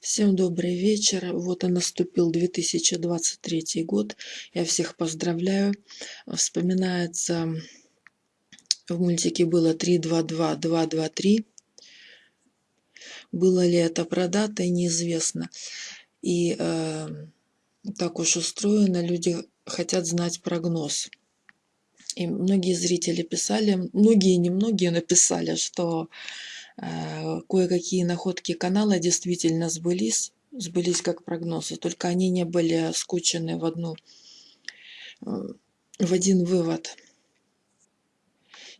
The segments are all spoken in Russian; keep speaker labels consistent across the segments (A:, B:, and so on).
A: Всем добрый вечер. Вот и наступил 2023 год. Я всех поздравляю. Вспоминается, в мультике было 3-2-2-2-2-3. Было ли это продато, неизвестно. И э, так уж устроено, люди хотят знать прогноз. И многие зрители писали, многие, немногие написали, что кое-какие находки канала действительно сбылись, сбылись как прогнозы, только они не были скучены в одну, э, в один вывод.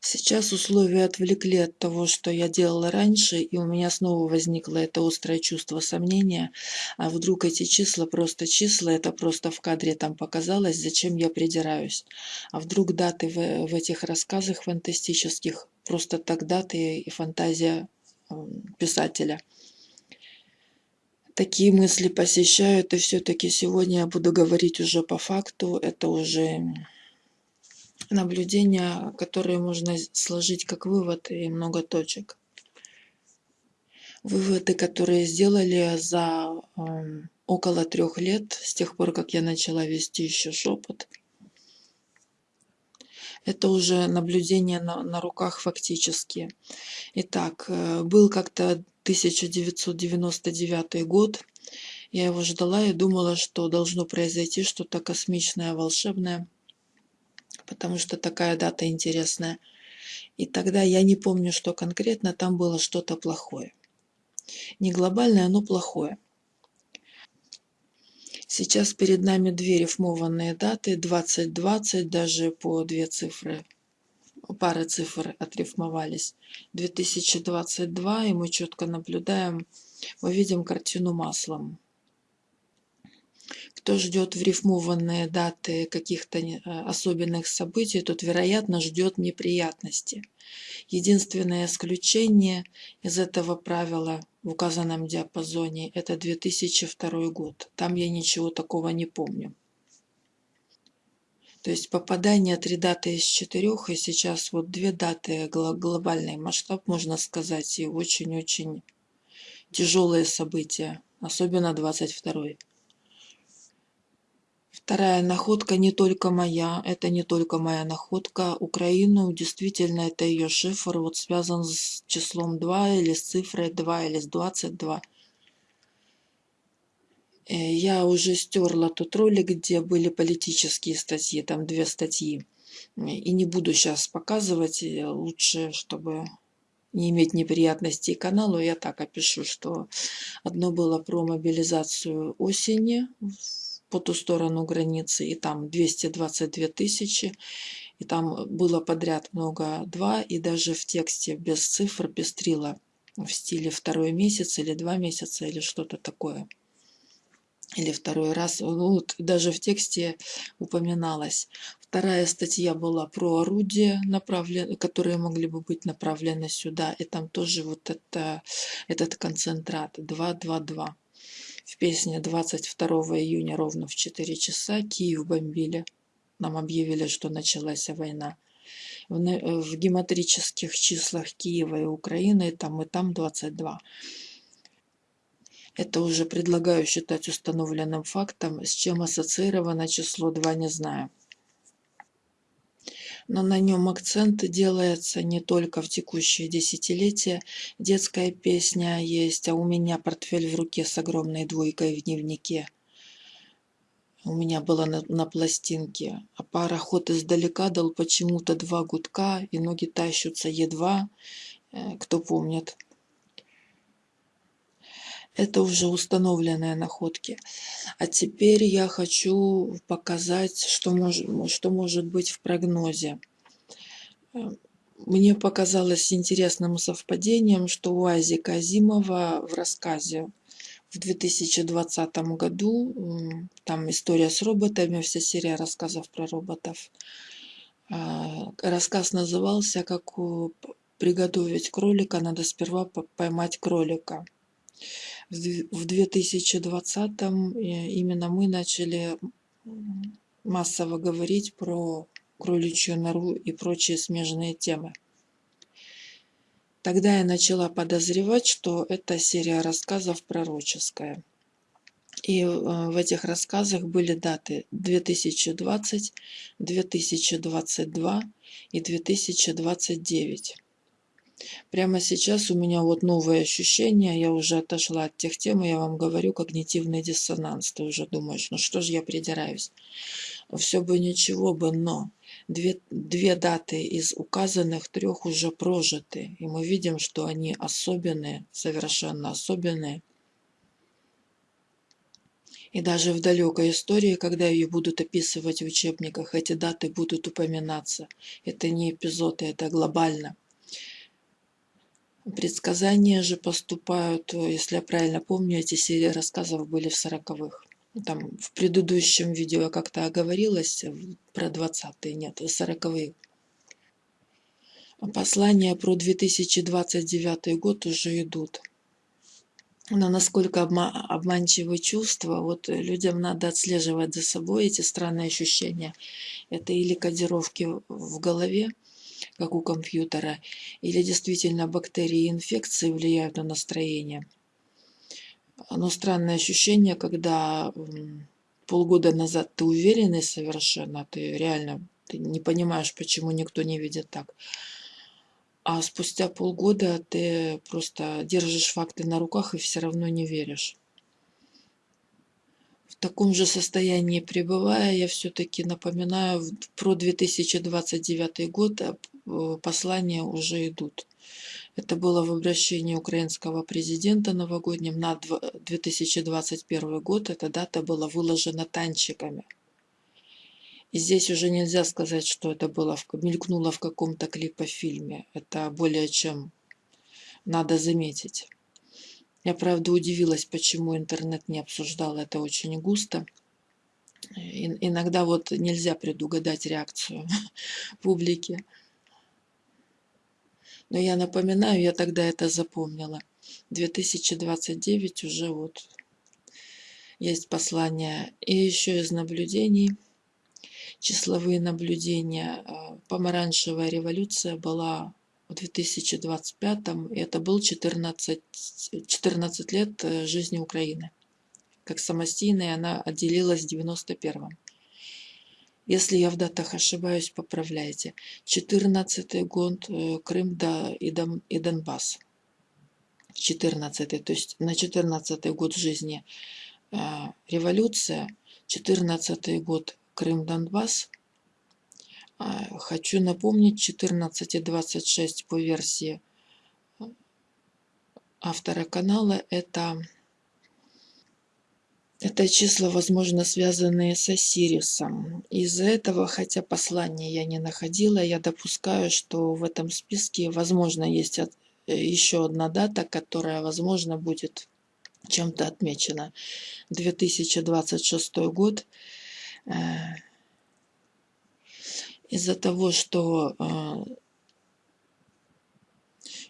A: Сейчас условия отвлекли от того, что я делала раньше, и у меня снова возникло это острое чувство сомнения. А вдруг эти числа просто числа, это просто в кадре там показалось, зачем я придираюсь? А вдруг даты в, в этих рассказах фантастических просто так даты и фантазия писателя. Такие мысли посещают, и все-таки сегодня я буду говорить уже по факту. Это уже наблюдения, которые можно сложить как вывод и много точек. Выводы, которые сделали за э, около трех лет, с тех пор, как я начала вести еще шепот. Это уже наблюдение на, на руках фактически. Итак, э, был как-то 1999 год. Я его ждала и думала, что должно произойти что-то космичное, волшебное, потому что такая дата интересная. И тогда я не помню, что конкретно там было что-то плохое. Не глобальное, но плохое. Сейчас перед нами две рифмованные даты, 2020, даже по две цифры, пара цифр отрифмовались. 2022, и мы четко наблюдаем, мы видим картину маслом. Кто ждет в рифмованные даты каких-то э, особенных событий, тот, вероятно, ждет неприятности. Единственное исключение из этого правила в указанном диапазоне – это 2002 год. Там я ничего такого не помню. То есть попадание три даты из четырех, и сейчас вот две даты, глобальный масштаб, можно сказать, и очень-очень тяжелые события, особенно 22 -й. Вторая находка не только моя, это не только моя находка. Украину, действительно, это ее шифр, вот связан с числом 2 или с цифрой 2 или с 22. Э, я уже стерла тот ролик, где были политические статьи, там две статьи. И не буду сейчас показывать, э, лучше, чтобы не иметь неприятностей каналу, я так опишу, что одно было про мобилизацию осени по ту сторону границы, и там 222 тысячи, и там было подряд много два, и даже в тексте без цифр пестрило в стиле второй месяц или два месяца или что-то такое. Или второй раз, ну, вот даже в тексте упоминалось. Вторая статья была про орудия, направлен, которые могли бы быть направлены сюда, и там тоже вот это, этот концентрат 222. В песне 22 июня ровно в 4 часа Киев бомбили. Нам объявили, что началась война. В, в гематрических числах Киева и Украины там и там 22. Это уже предлагаю считать установленным фактом, с чем ассоциировано число 2 не знаю но на нем акцент делается не только в текущее десятилетие. Детская песня есть, а у меня портфель в руке с огромной двойкой в дневнике. У меня было на, на пластинке. А пароход издалека дал почему-то два гудка, и ноги тащутся едва, э, кто помнит. Это уже установленные находки. А теперь я хочу показать, что, мож, что может быть в прогнозе. Мне показалось интересным совпадением, что у Ази Казимова в рассказе в 2020 году, там история с роботами, вся серия рассказов про роботов, а, рассказ назывался «Как приготовить кролика, надо сперва поймать кролика» в 2020 именно мы начали массово говорить про кроличью нору и прочие смежные темы. Тогда я начала подозревать, что это серия рассказов пророческая. И э, в этих рассказах были даты 2020, 2022 и 2029. Прямо сейчас у меня вот новые ощущения, я уже отошла от тех тем, и я вам говорю, когнитивный диссонанс. Ты уже думаешь, ну что же я придираюсь? Все бы ничего бы, но две, две даты из указанных трех уже прожиты. И мы видим, что они особенные, совершенно особенные. И даже в далекой истории, когда ее будут описывать в учебниках, эти даты будут упоминаться. Это не эпизоды, это глобально. Предсказания же поступают, если я правильно помню, эти серии рассказов были в сороковых. Там в предыдущем видео я как-то оговорилась про 20-е, нет, сороковые. Послания про 2029 год уже идут. Но насколько обма обманчивы чувства, вот людям надо отслеживать за собой эти странные ощущения. Это или кодировки в голове, как у компьютера, или действительно бактерии и инфекции влияют на настроение. Но странное ощущение, когда полгода назад ты уверенный совершенно, ты реально ты не понимаешь, почему никто не видит так а спустя полгода ты просто держишь факты на руках и все равно не веришь. Таком же состоянии пребывая, я все-таки напоминаю, про 2029 год а, послания уже идут. Это было в обращении украинского президента новогоднем на 2021 год. Эта дата была выложена танчиками. И здесь уже нельзя сказать, что это было, мелькнуло в каком-то клипофильме. Это более чем надо заметить. Я, правда, удивилась, почему интернет не обсуждал это очень густо. И, иногда вот нельзя предугадать реакцию публики. Но я напоминаю, я тогда это запомнила. 2029 уже вот есть послание. И еще из наблюдений – числовые наблюдения. А, помаранчевая революция была в 2025 и это был 14, 14 лет э, жизни Украины. Как самостийная она отделилась в 91 -м. Если я в датах ошибаюсь, поправляйте. 14 год э, Крым да, и, Дон, и Донбасс. 14 то есть на 14 год жизни э, революция, 14 год Крым, Донбасс. А, хочу напомнить 14.26 по версии автора канала. Это, это числа, возможно, связанные с Осирисом. Из-за этого, хотя послания я не находила, я допускаю, что в этом списке, возможно, есть еще одна дата, которая, возможно, будет чем-то отмечена. 2026 год – Э, из-за того, что э,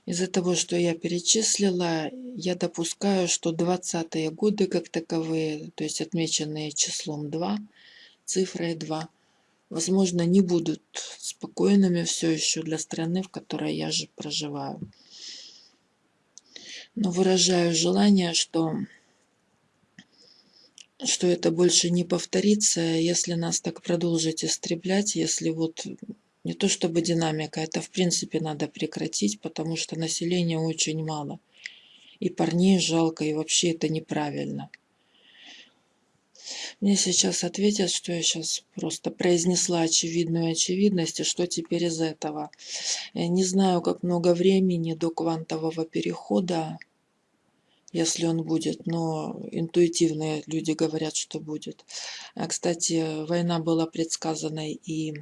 A: из-за того, что я перечислила, я допускаю, что 20-е годы как таковые, то есть отмеченные числом 2, цифрой 2, возможно, не будут спокойными все еще для страны, в которой я же проживаю. Но выражаю желание, что что это больше не повторится, если нас так продолжить истреблять, если вот не то чтобы динамика, это в принципе надо прекратить, потому что населения очень мало. И парней жалко, и вообще это неправильно. Мне сейчас ответят, что я сейчас просто произнесла очевидную очевидность, и что теперь из этого. Я не знаю, как много времени до квантового перехода если он будет, но интуитивные люди говорят, что будет. А, кстати, война была предсказана и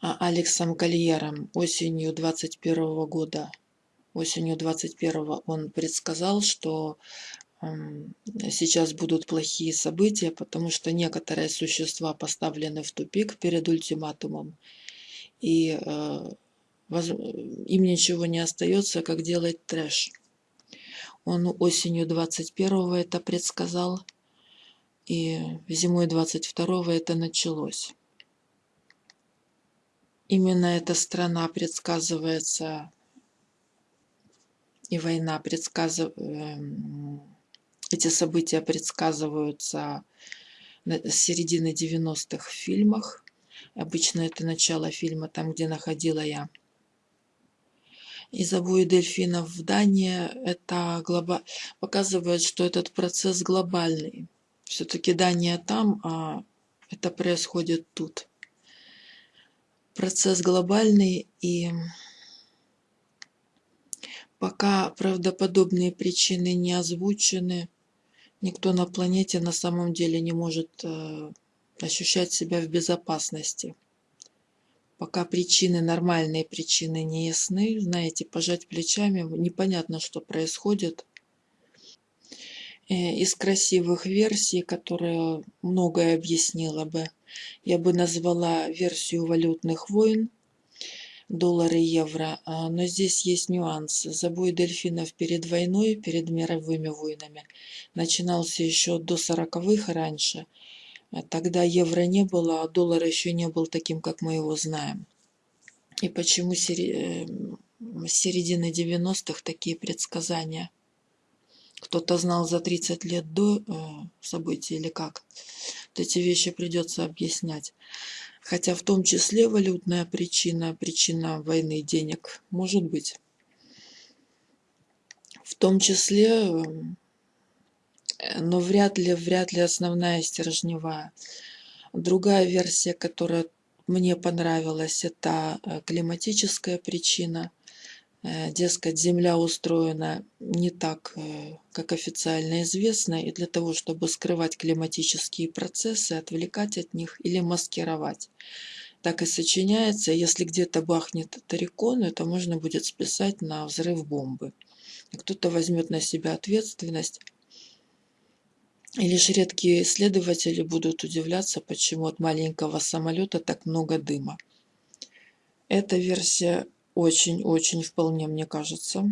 A: а, Алексом Кольером осенью 21 года. Осенью 21 он предсказал, что сейчас будут плохие события, потому что некоторые существа поставлены в тупик перед ультиматумом. И э, им ничего не остается, как делать трэш. Он осенью 21-го это предсказал, и зимой 22-го это началось. Именно эта страна предсказывается и война предсказыв... Эм, эти события предсказываются с середины 90-х в фильмах. Обычно это начало фильма, там, где находила я. Из обои дельфинов в Дании это глоба... показывает, что этот процесс глобальный. Все-таки Дания там, а это происходит тут. Процесс глобальный и пока правдоподобные причины не озвучены, никто на планете на самом деле не может э, ощущать себя в безопасности. Пока причины, нормальные причины не ясны, знаете, пожать плечами, непонятно, что происходит. Э, из красивых версий, которые многое объяснила бы, я бы назвала версию валютных войн, доллары, евро. А, но здесь есть нюанс. Забой дельфинов перед войной, перед мировыми войнами, начинался еще до сороковых раньше. А тогда евро не было, а доллар еще не был таким, как мы его знаем. И почему с эм, середины 90-х такие предсказания? Кто-то знал за 30 лет до э, событий или как? Вот эти вещи придется объяснять. Хотя в том числе валютная причина, причина войны денег, может быть. В том числе, э, но вряд ли, вряд ли основная стержневая. Другая версия, которая мне понравилась, это э, климатическая причина. Э, дескать, Земля устроена не так, э, как официально известно, и для того, чтобы скрывать климатические процессы, отвлекать от них или маскировать. Так и сочиняется, если где-то бахнет тарикон, это можно будет списать на взрыв бомбы. Кто-то возьмет на себя ответственность, и лишь редкие исследователи будут удивляться, почему от маленького самолета так много дыма. Эта версия очень-очень вполне, мне кажется,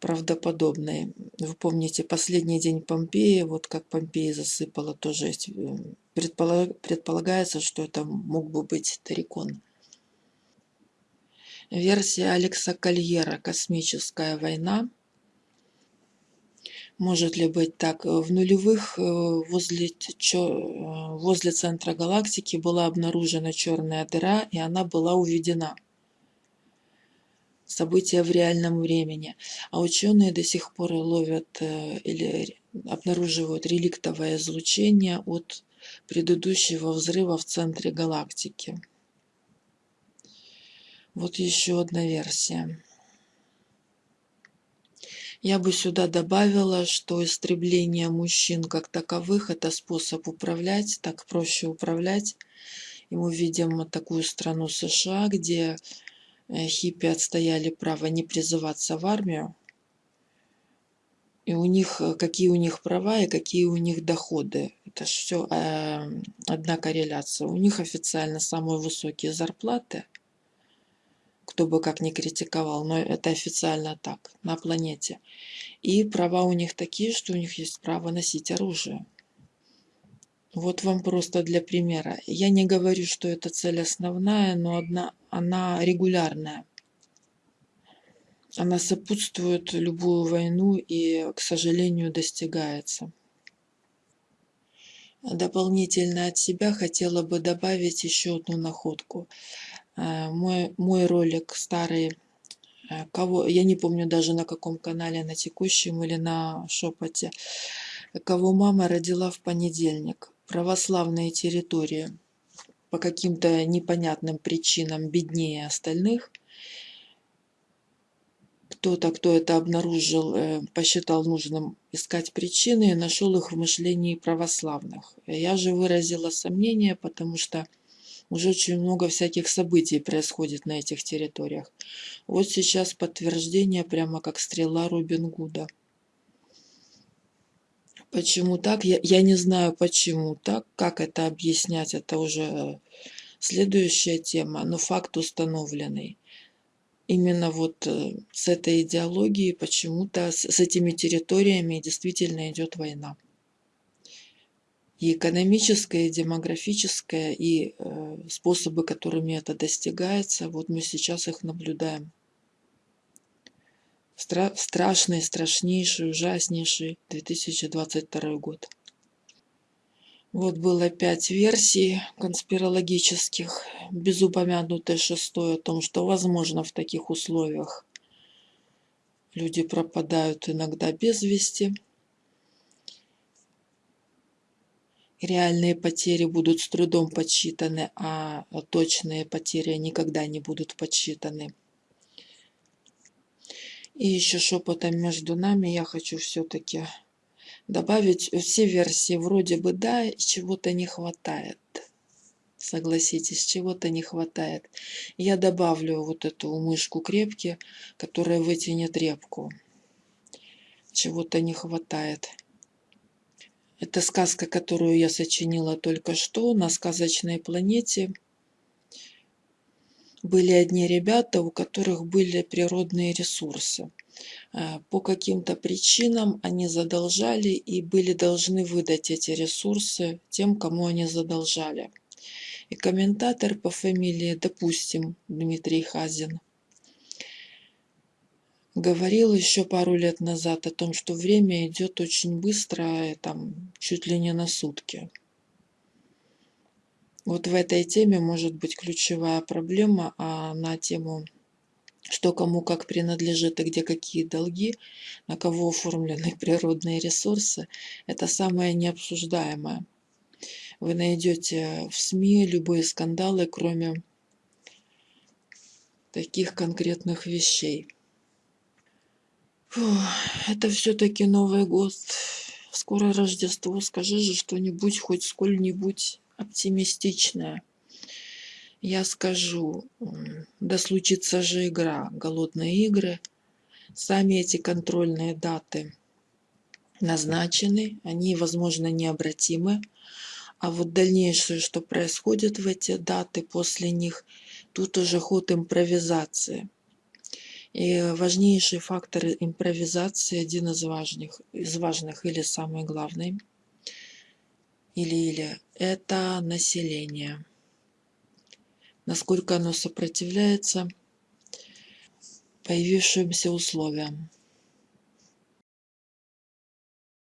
A: правдоподобной. Вы помните, последний день Помпеи, вот как Помпеи засыпала, тоже есть, э, предполагается, что это мог бы быть Тарикон. Версия Алекса Кольера «Космическая война» Может ли быть так? В нулевых э, возле, э, возле центра галактики была обнаружена черная дыра, и она была уведена. События в реальном времени. А ученые до сих пор ловят э, или обнаруживают реликтовое излучение от предыдущего взрыва в центре галактики. Вот еще одна версия. Я бы сюда добавила, что истребление мужчин как таковых – это способ управлять, так проще управлять. И мы видим такую страну США, где э, хиппи отстояли право не призываться в армию. И у них, э, какие у них права и какие у них доходы. Это же все э, одна корреляция. У них официально самые высокие зарплаты – кто бы как ни критиковал, но это официально так, на планете. И права у них такие, что у них есть право носить оружие. Вот вам просто для примера. Я не говорю, что это цель основная, но одна, она регулярная. Она сопутствует любую войну и, к сожалению, достигается. Дополнительно от себя хотела бы добавить еще одну находку. Э, мой, мой ролик старый, э, кого, я не помню даже на каком канале, на текущем или на шепоте, кого мама родила в понедельник. Православные территории по каким-то непонятным причинам беднее остальных. Кто-то, кто это обнаружил, э, посчитал нужным искать причины и нашел их в мышлении православных. Я же выразила сомнение, потому что уже очень много всяких событий происходит на этих территориях. Вот сейчас подтверждение прямо как стрела Робин Гуда. Почему так? Я, я не знаю, почему так. Как это объяснять, это уже следующая тема, но факт установленный. Именно вот э, с этой идеологией почему-то, с, с этими территориями действительно идет война и экономическое, и демографическое, и э, способы, которыми это достигается, вот мы сейчас их наблюдаем. стра страшный, страшнейший, ужаснейший 2022 год. Вот было пять версий конспирологических, без упомянутой шестой о том, что возможно в таких условиях люди пропадают иногда без вести. Реальные потери будут с трудом подсчитаны, а точные потери никогда не будут подсчитаны. И еще шепотом между нами я хочу все-таки добавить все версии вроде бы да, чего-то не хватает. Согласитесь, чего-то не хватает. Я добавлю вот эту мышку крепки, которая вытянет репку. Чего-то не хватает. Это сказка, которую я сочинила только что на сказочной планете были одни ребята, у которых были природные ресурсы. Э, по каким-то причинам они задолжали и были должны выдать эти ресурсы тем, кому они задолжали. И комментатор по фамилии, допустим, Дмитрий Хазин, говорил еще пару лет назад о том, что время идет очень быстро, там чуть ли не на сутки. Вот в этой теме может быть ключевая проблема, а на тему, что кому как принадлежит и где какие долги, на кого оформлены природные ресурсы, это самое необсуждаемое. Вы найдете в СМИ любые скандалы, кроме таких конкретных вещей. Фу, это все-таки Новый год. Скоро Рождество. Скажи же что-нибудь, хоть сколь-нибудь оптимистичная. Я скажу, да случится же игра, голодные игры. Сами эти контрольные даты назначены, они, возможно, необратимы. А вот дальнейшее, что происходит в эти даты после них, тут уже ход импровизации. И важнейший фактор импровизации, один из важных, из важных или самый главный – или-или это население. Насколько оно сопротивляется появившимся условиям.